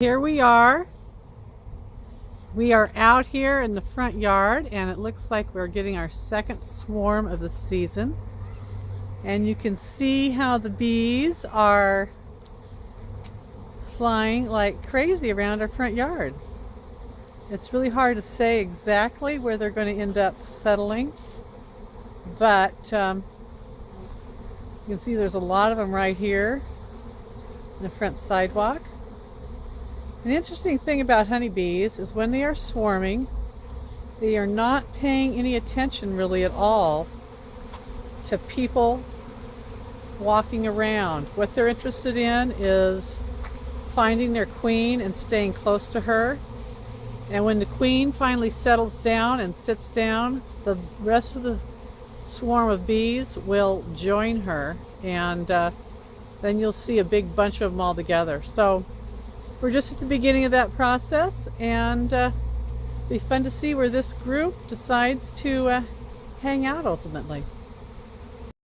Here we are. We are out here in the front yard and it looks like we're getting our second swarm of the season. And you can see how the bees are flying like crazy around our front yard. It's really hard to say exactly where they're going to end up settling, but um, you can see there's a lot of them right here in the front sidewalk. An interesting thing about honeybees is when they are swarming, they are not paying any attention really at all to people walking around. What they're interested in is finding their queen and staying close to her. And when the queen finally settles down and sits down, the rest of the swarm of bees will join her and uh, then you'll see a big bunch of them all together. So we're just at the beginning of that process and uh, be fun to see where this group decides to uh, hang out ultimately.